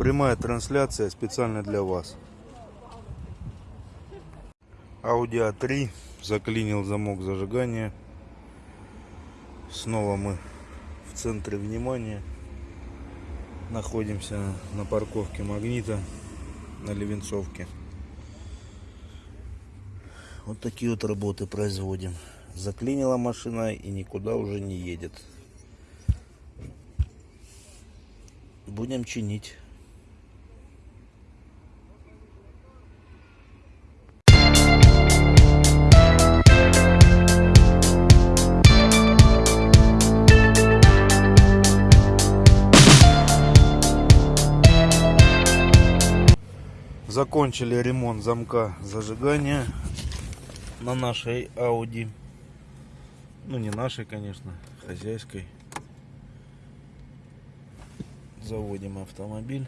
Прямая трансляция специально для вас. Audi A3 заклинил замок зажигания. Снова мы в центре внимания. Находимся на парковке Магнита на Левенцовке. Вот такие вот работы производим. Заклинила машина и никуда уже не едет. Будем чинить. Закончили ремонт замка зажигания на нашей Audi. Ну, не нашей, конечно, хозяйской. Заводим автомобиль.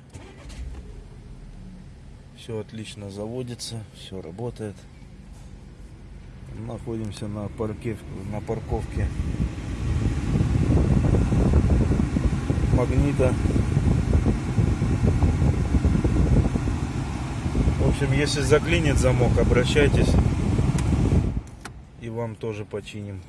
Все отлично заводится, все работает. Находимся на, парке, на парковке Магнита. В общем, если заклинит замок, обращайтесь и вам тоже починим.